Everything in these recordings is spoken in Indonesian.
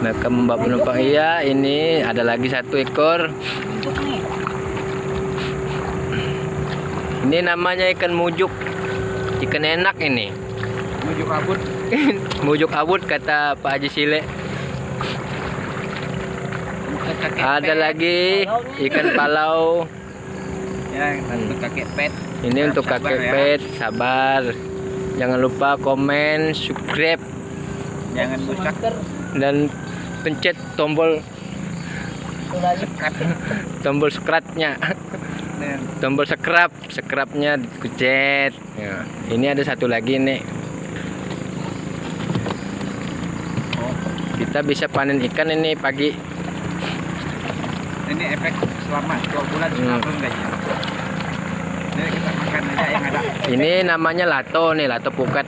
Mereka membawa penumpang iya. Ini ada lagi satu ekor. Ini namanya ikan mujuk. Ikan enak ini. Menuju kabut. mujuk abut kata Pak Haji Sile. Ada lagi ikan palau. Ya, untuk kakek pet. Ini untuk Sabar kakek ya. pet, sabar. Jangan lupa komen, subscribe, Jangan rusak. dan pencet tombol tombol. Nih, Tombol subscribe, subscribe-nya dikucet. Ya. Ini ada satu lagi nih. Kita bisa panen ikan ini pagi. ini efek selama dua bulan Hmm. gaji. Jadi kita makan aja yang ada. Ini namanya lato nih, lato pukat.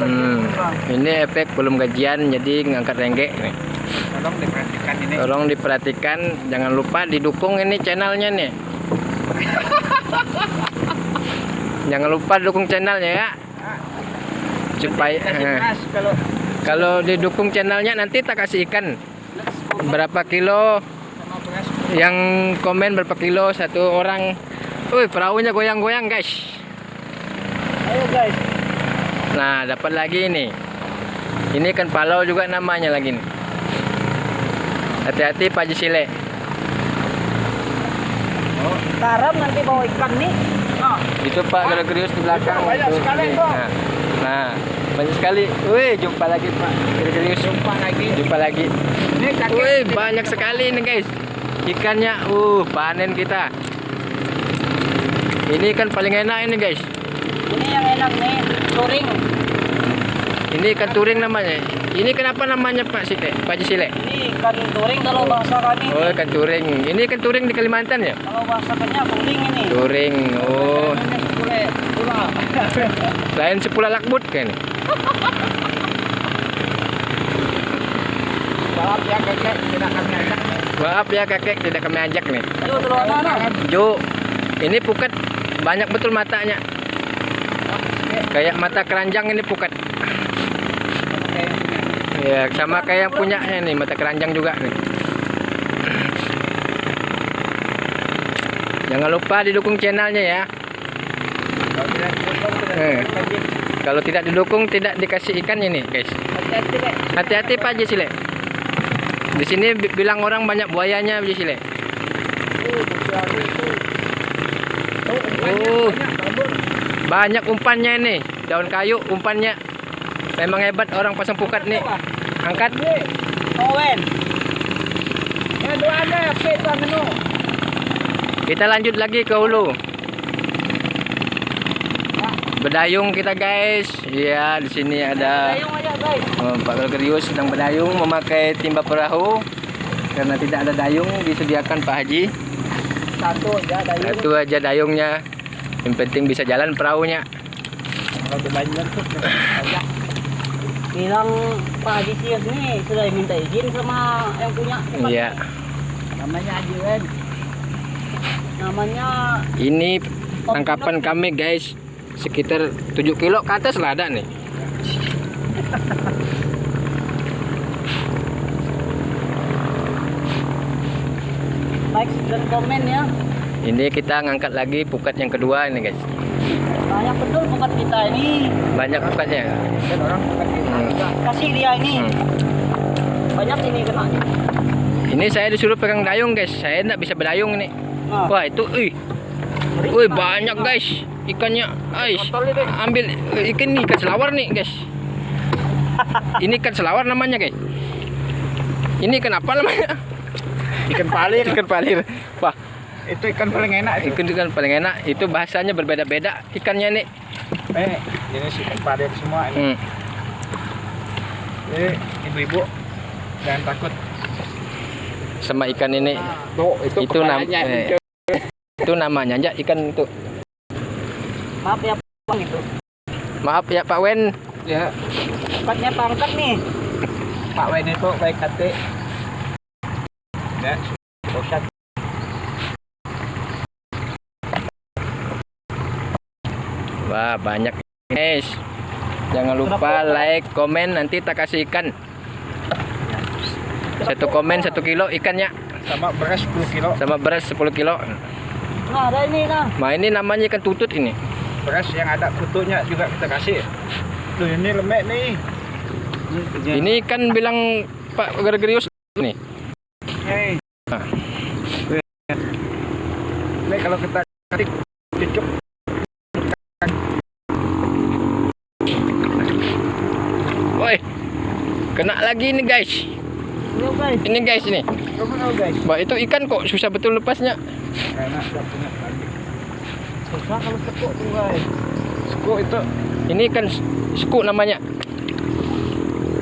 Hmm. Ini efek belum gajian jadi ngangkat renggek nih. Tolong diperhatikan ini. Tolong diperhatikan, jangan lupa didukung ini channelnya nih. jangan lupa dukung channelnya ya. Supaya Kasih eh, kalau kalau didukung channelnya nanti tak kasih ikan berapa kilo yang komen berapa kilo satu orang. Wih, perahunya goyang-goyang, guys. Ayo guys. Nah, dapat lagi nih. Ini kan palau juga namanya lagi nih. Hati-hati Pak Haji Sile. Oh, karam nanti bawa ikan nih. Ah, Itu Pak Gregorius di belakang. Banyak Tuh, sekali. Nah, nah, banyak sekali. Wih, jumpa lagi Pak Gregorius. jumpa lagi. Jumpa lagi. Ini kakek. Wih, banyak sekali nih guys. Ikannya, uh, panen kita. Ini ikan paling enak ini guys. Ini yang enak nih, touring. Ini ikan turing namanya. Ini kenapa namanya Pak Sile? Pak Haji Sile? Ini ikan touring kalau bahasa kami. Oh, ikan turing. Ini ikan turing di Kalimantan ya? Kalau bahasa kami touring ini. Turing. Oh, lain sepula lakbut kan? Maaf ya kakek, tidak kami ajak. Maaf ya kakek, tidak kami ajak nih. Ayo dulu anak-anak. Jo, ini pukat banyak betul matanya. Kayak mata keranjang ini pukat. Ya, sama kayak yang punyanya nih, mata keranjang juga nih. Jangan lupa didukung channelnya ya. Kalau tidak didukung, tidak Eh. Kalau tidak didukung tidak dikasih ikan ini, guys. Hati-hati Pak Haji Sile. Di sini bi- bilang orang banyak buayanya Haji Sile. Uh. Oh. Banyak umpannya ini, daun kayu umpannya. Memang hebat orang pasang pukat nih. Angkat. Owen. Ya, dua ada, kita lanjut lagi ke hulu. Berdayung kita guys. Iya, di sini ada oh, Pak Gregorius sedang berdayung memakai timba perahu. Karena tidak ada dayung disediakan Pak Haji. Satu aja dayung. Itu aja dayungnya. Yang penting bisa jalan perahunya. Kalau banyak tuh. Bilang Pak Haji Sias nih sudah minta izin sama yang punya tempat. Iya. Namanya Haji Wen. Namanya Ini tangkapan kami guys. Sekitar 7 kilo ke atas lah ada nih. like dan komen ya. Ini kita ngangkat lagi pukat yang kedua ini guys. Banyak betul bukan kita ini. Banyak. Dan orang bukan kita. Hmm. Kasih dia ini. Hmm. Banyak ini kena. Ini saya disuruh pegang dayung guys. Saya enggak bisa berdayung ini. Nah, Wah itu, ih, wih banyak guys ikannya. Ini. ambil eh, ikan ini ikan selawar nih guys. Ini ikan selawar namanya guys. Ini ikan apa namanya? Ikan palir. Ikan palir. Wah, Itu ikan paling enak. itu. ikan ikan paling enak. Itu bahasanya berbeda-beda ikannya nih. Eh, ini ikan palir semua ini. Hmm. Jadi ibu-ibu jangan takut. Sama ikan ini. Tuh, itu, Itu nam- kepalanya. eh. Itu namanya aja ikan itu. Maaf ya, Bang itu. Maaf ya Pak Wen. Ya. Tempatnya pangkat nih. Pak Wen itu baik hati. Ya, Wah, banyak guys. Jangan lupa like, komen nanti tak kasih ikan. Satu komen satu kilo ikannya sama beras 10 kilo. sama beras 10 kilo. Nah, ada ini nah. Nah ini namanya ikan tutut ini. Beras yang ada kutunya juga kita kasih. Tuh ini lemek nih. Ini ikan bilang Pak Gregorius nih. Hei. Ah. Ini kalau kita ketik cucuk Kena lagi ini guys. Yo guys. Ini guys ini. Wah itu ikan kok susah betul lepasnya. Karena punya. Susah kalau sekuk tuh guys. Suku itu Ini ikan suku namanya.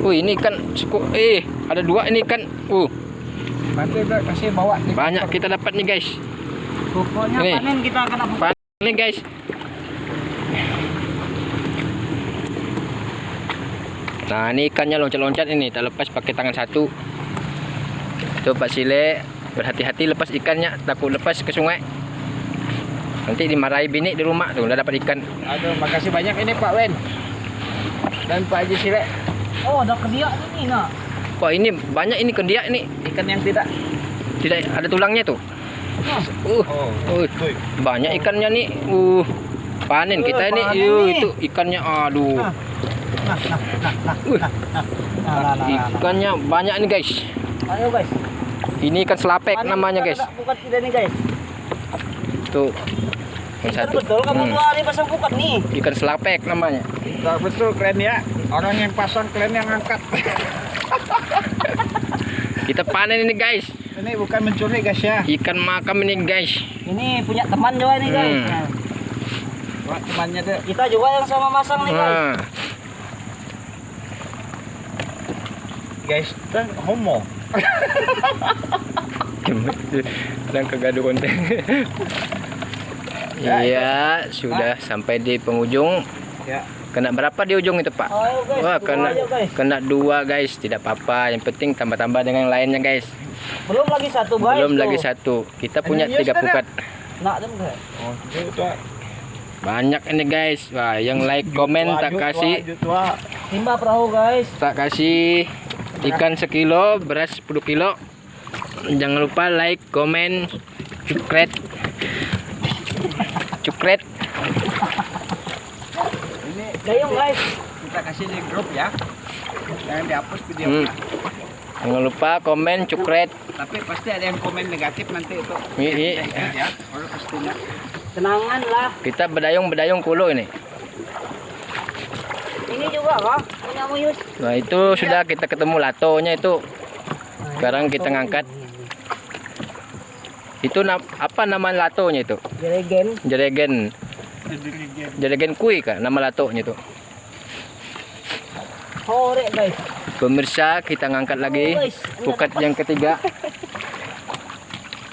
Wih ini ikan suku. Eh ada dua ini ikan. Uh kasih bawa banyak kita dapat nih guys. Pokoknya panen kita akan apa? Panen nih guys. Nah ini ikannya loncat-loncat ini tak lepas pakai tangan satu. Tuh Pak Sile berhati-hati lepas ikannya takut lepas ke sungai. Nanti dimarahi bini di rumah tuh udah dapat ikan. Aduh, makasih banyak ini Pak Wen dan Pak Haji Sile. Oh, ada kediak ini nah. Wah ini banyak ini kendiak ini Ikan yang tidak. tidak ada tulangnya tuh. Uh, Oh, uh, banyak ikannya nih. Uh, panen Uh, kita ini. panen Yuh, nih. itu ikannya aduh. Nah. Nah, nah, nah, nah, Uh, nah, nah, nah, nah, nah. ikannya banyak nih guys. Ayo guys. Ini ikan selapek Panen namanya guys. kita nih guys. Tuh. Yang satu. betul kamu Hmm, dua hari pasang pukat nih. Ikan selapek namanya. Nah, betul keren ya. Orang yang pasang keren yang angkat. Kita panen ini guys. Ini bukan mencuri guys ya. Ikan makam ini guys. Ini punya teman juga nih guys. Hmm. Nah, Wah, temannya tuh. kita juga yang sama masang nih guys. Nah, Guys, kan homo. dan ada konten. Iya, sudah sampai di penghujung. Ya. Kena berapa di ujung itu, Pak? Ayo guys. Wah, dua kena aja, guys. kena dua, guys. Tidak apa-apa. Yang penting tambah-tambah dengan yang lainnya, guys. Belum lagi satu guys. Belum tuh. lagi satu. Kita punya Ini tiga pukat. Guys. Oh. Banyak ini, guys. Wah, yang like, komen tak kasih. Timba perahu guys. tak kasih ikan sekilo, beras 10 kilo. Jangan lupa like, komen, cukret. Cukret. Ini Gayung guys. kita kasih di grup ya. Jangan dihapus video. Hmm. Jangan lupa komen, cukret. Tapi pasti ada yang komen negatif nanti itu. Iya, iya. Ya. Kalau pastinya. Tenangan lah. Kita bedayung-bedayung kulo ini. Ini juga kah? Punya Muyus. Nah, itu sudah kita ketemu latonya itu. Sekarang kita ngangkat. Itu na- apa nama latonya itu? Jeregen. Jeregen. Jeregen kui kah nama latonya itu? Hore guys. Pemirsa, kita ngangkat lagi pukat yang ketiga.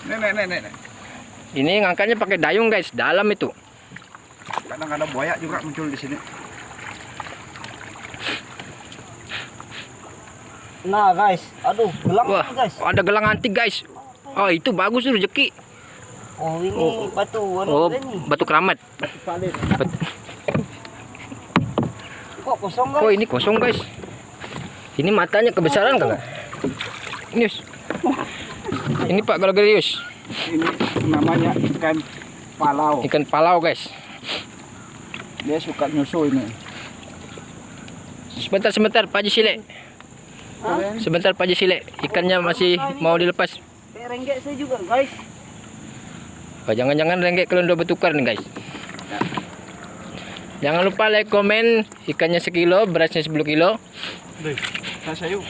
Nenek, nenek, nenek. Ini ngangkatnya pakai dayung, guys. Dalam itu. Kadang ada buaya juga muncul di sini. Nah guys. Aduh, gelang Wah, nih, guys. ada gelang antik, guys. Oh, itu bagus tuh rezeki. Oh, ini Oh. batu. Oh, ini? batu keramat. Bet- Kok kosong guys? Oh, ini kosong, guys. Ini matanya kebesaran kan? Ini. Yus. Ini Pak Galagarius. Ini namanya ikan palau. Ikan palau, guys. Dia suka nyusu ini. Sebentar, sebentar, Pak Haji Sile. Hah? Sebentar, Pak Haji Sile. Ikannya masih mau dilepas. Kayak renggek saya juga guys. Oh, jangan-jangan renggek kalian udah bertukar nih, guys. Jangan lupa like, komen. Ikannya sekilo, berasnya 10 kilo. Deh, saya yuk.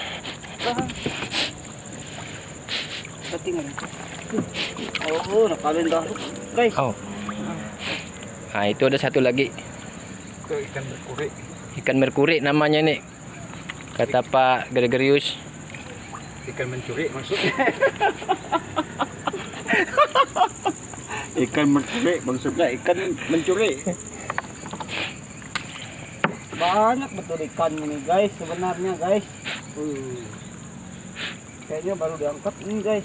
Ketinggalan. Oh, nakalin dah. Guys. Oh. Nah, itu ada satu lagi. Itu ikan berkuri. Ikan merkuri namanya nih. Kata Pak Gregorius. Ikan mencuri maksudnya. ikan mencuri maksudnya ikan mencuri. Banyak betul ikan ini guys sebenarnya guys. Uh, Kayaknya baru diangkat ini guys.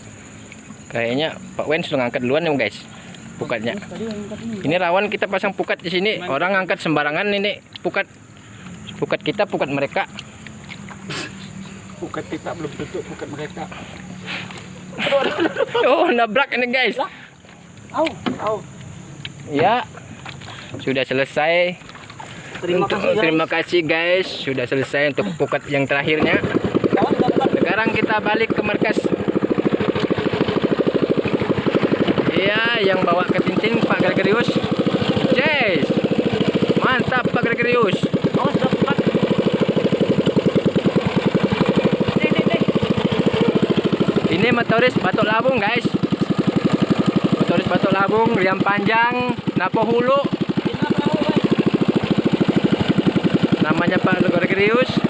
Kayaknya Pak Wen sudah ngangkat duluan ya guys. Pukatnya. Angkat ini. Ini rawan kita pasang pukat di sini. Orang ngangkat sembarangan ini pukat. Pukat kita, pukat mereka. Pukat kita belum tutup pukat mereka. Oh, nabrak ini guys. Au, au. Ya. Sudah selesai. Terima Untuk- kasih guys. Terima kasih guys. Sudah selesai untuk pukat yang terakhirnya. Sekarang kita balik ke markas. Iya, yang bawa ke Tintin Pak Gregorius. Yes. Mantap Pak Gregorius. Awas dapat. Deh, deh, deh. Ini motoris Batok Labung guys. Motoris Batok Labung, riam panjang, napo hulu. Namanya Pak. Yeah.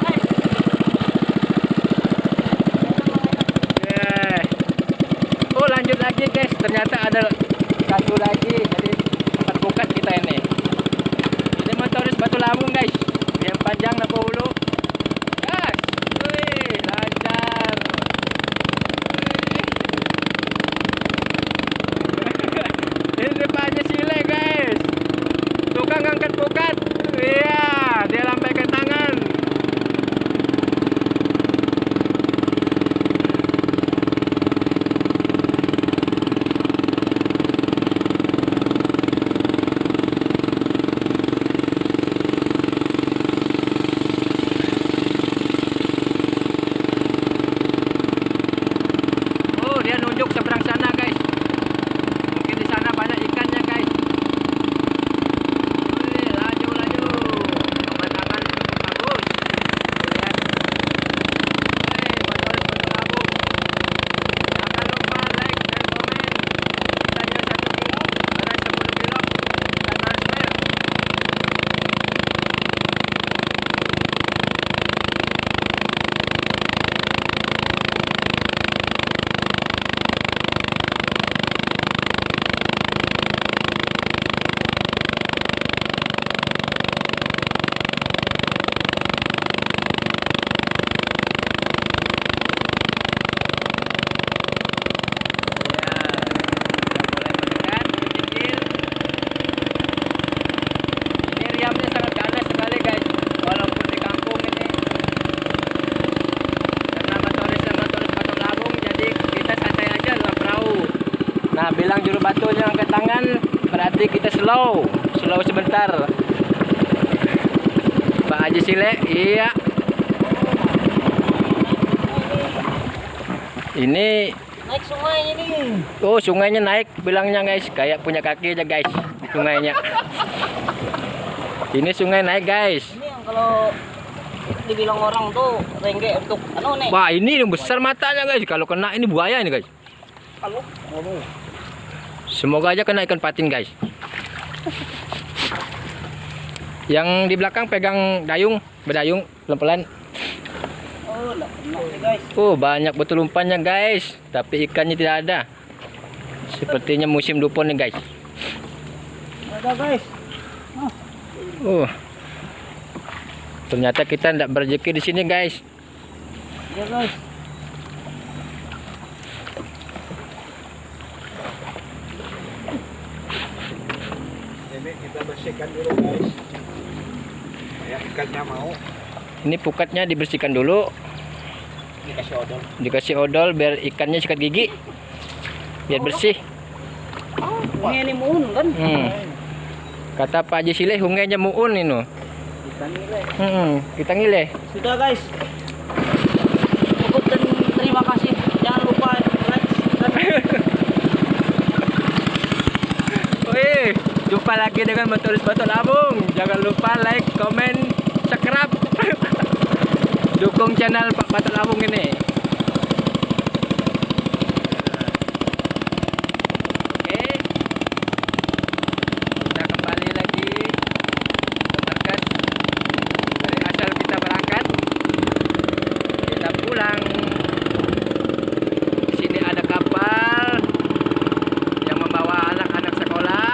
Sile, iya. Ini Naik sungai ini. Oh sungainya naik bilangnya guys. Kayak punya kaki aja guys sungainya. Ini sungai naik guys. Ini yang kalau dibilang orang tuh rengge untuk anu nih. wah ini yang besar matanya guys. Kalau kena ini buaya ini guys. Kalau semoga aja kena ikan patin guys yang di belakang pegang dayung berdayung pelan-pelan. Oh, oh banyak betul umpannya guys. Tapi ikannya tidak ada. Sepertinya musim dupon nih guys. Ada guys. oh. Ternyata kita tidak berjeki di sini guys. Ya guys. Ini kita bersihkan dulu guys. Ya ikannya mau Ini pukatnya dibersihkan dulu, dikasih odol. dikasih odol biar ikannya sikat gigi. Biar bersih. Ini ini muun kan? Hmm. Kata Pak Haji Sileh hungainya muun ini. Ikan nilai. Hmm, kita ngile. Sudah guys. Cukup dan terima kasih. Jangan lupa like dan Wih, jumpa lagi dengan motoris Batu Labung. Jangan lupa like, komen, subscribe. Dukung channel Pak Batu Labung ini. Oke. Kita kembali lagi ke markas dari asal kita berangkat. Kita pulang. Di sini ada kapal yang membawa anak-anak sekolah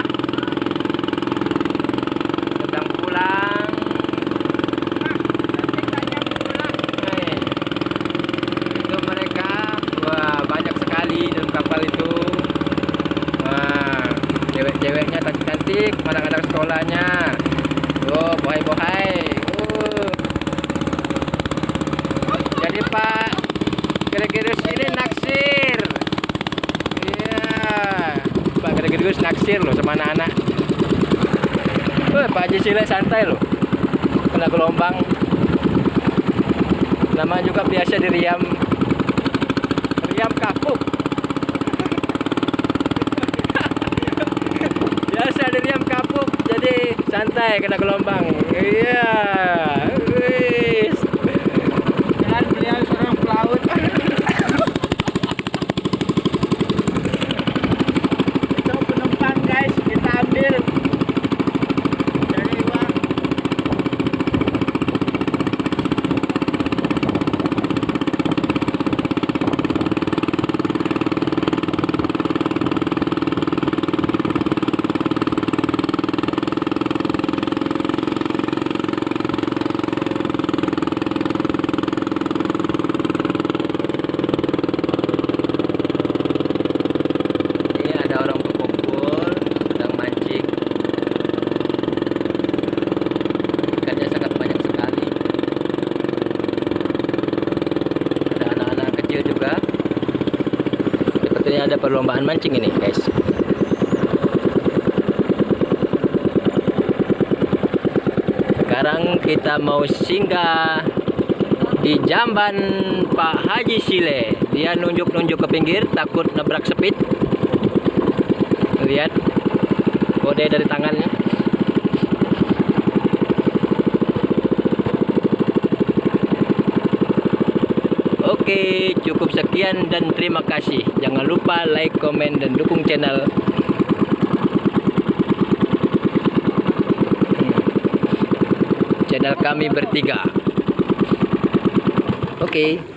sedang pulang Hei. itu mereka wah banyak sekali dalam kapal itu wah cewek-ceweknya cantik-cantik anak-anak sekolahnya oh bohai-bohai uh. jadi pak sama anak-anak. Haji Sile santai loh. Kena gelombang. Nama juga biasa di Riam. Riam kapuk. biasa di Riam kapuk. Jadi santai kena gelombang. Iya. Wis. Dan beliau seorang pelaut. Itu penumpang guys, kita ambil dari uang. Ini ada orang berkumpul sedang mancing. Ikannya sangat banyak sekali. Ada anak-anak kecil juga. Sepertinya ada perlombaan mancing ini, guys. Sekarang kita mau singgah di jamban Pak Haji Sile. Dia nunjuk-nunjuk ke pinggir, takut nabrak speed. Lihat kode dari tangannya. Oke, cukup sekian dan terima kasih. Jangan lupa like, komen, dan dukung channel. Hmm. Channel kami bertiga. Oke.